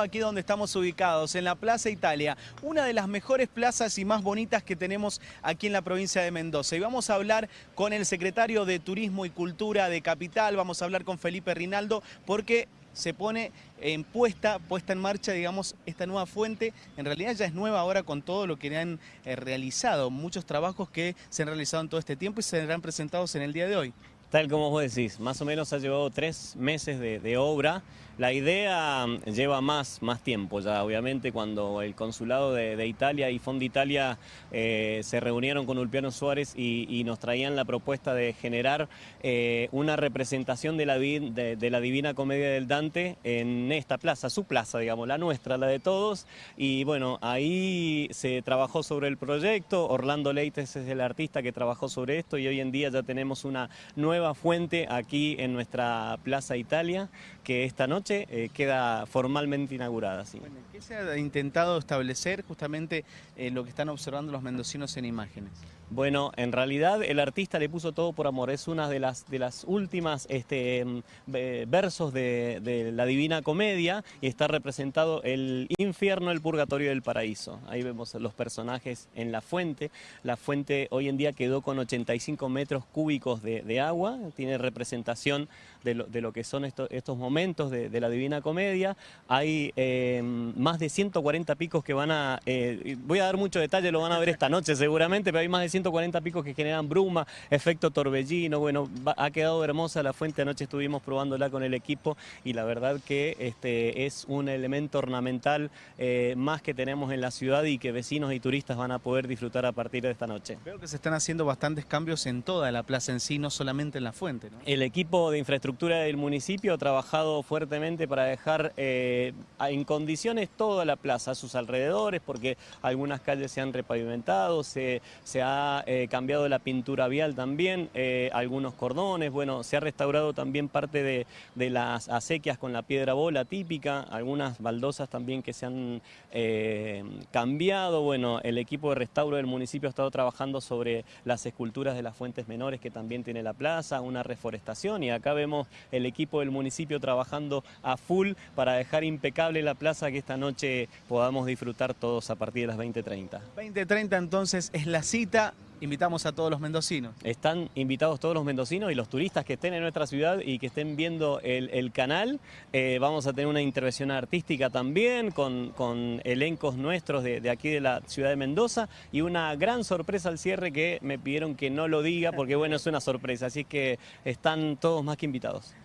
Aquí donde estamos ubicados, en la Plaza Italia, una de las mejores plazas y más bonitas que tenemos aquí en la provincia de Mendoza. Y vamos a hablar con el secretario de Turismo y Cultura de Capital, vamos a hablar con Felipe Rinaldo, porque se pone en puesta, puesta en marcha, digamos, esta nueva fuente. En realidad ya es nueva ahora con todo lo que han eh, realizado, muchos trabajos que se han realizado en todo este tiempo y serán presentados en el día de hoy. Tal como vos decís, más o menos ha llevado tres meses de, obra. La idea mm, lleva más, más tiempo ya, obviamente, cuando el consulado de, Italia y Fondo Italia eh, se reunieron con Ulpiano Suárez y, nos traían la propuesta de generar eh, una representación de la, de, la Divina Comedia del Dante en esta plaza, su plaza, digamos, la nuestra, la de todos. Y bueno, ahí se trabajó sobre el proyecto, Orlando Leites es el artista que trabajó sobre esto y hoy en día ya tenemos una nueva nueva fuente aquí en nuestra Plaza Italia, que esta noche eh, queda formalmente inaugurada. ¿Qué se ha intentado establecer justamente eh, lo que están observando los mendocinos en imágenes? Bueno, en realidad el artista le puso todo por amor, es una de las, de las últimas este, mm, versos de, la Divina Comedia y está representado el infierno, el purgatorio y el paraíso. Ahí vemos los personajes en la fuente, la fuente hoy en día quedó con 85 metros cúbicos de, agua, tiene representación de lo, que son estos momentos de, la Divina Comedia, hay eh, más de 140 picos que van a, eh, voy a dar mucho detalle, lo van a ver esta noche seguramente, pero hay más de 140 picos que generan bruma, efecto torbellino, bueno, ha quedado hermosa la fuente, anoche estuvimos probándola con el equipo y la verdad que este, es un elemento ornamental eh, más que tenemos en la ciudad y que vecinos y turistas van a poder disfrutar a partir de esta noche. Veo que se están haciendo bastantes cambios en toda la plaza en sí, no solamente en la fuente. El equipo de infraestructura del municipio ha trabajado fuertemente para dejar eh, en condiciones toda la plaza, sus alrededores, porque algunas calles se han repavimentado, se, ha eh, cambiado la pintura vial también, eh, algunos cordones, bueno, se ha restaurado también parte de, las acequias con la piedra bola típica, algunas baldosas también que se han cambiado, bueno, el equipo de restauro del municipio ha estado trabajando sobre las esculturas de las fuentes menores que también tiene la plaza, una reforestación y acá vemos el equipo del municipio trabajando a full para dejar impecable la plaza que esta noche podamos disfrutar todos a partir de las 20.30. 20.30 entonces es la cita invitamos a todos los mendocinos. Están invitados todos los mendocinos y los turistas que estén en nuestra ciudad y que estén viendo el, canal. Eh, vamos a tener una intervención artística también con, elencos nuestros de, aquí de la ciudad de Mendoza y una gran sorpresa al cierre que me pidieron que no lo diga porque bueno, es una sorpresa, así que están todos más que invitados.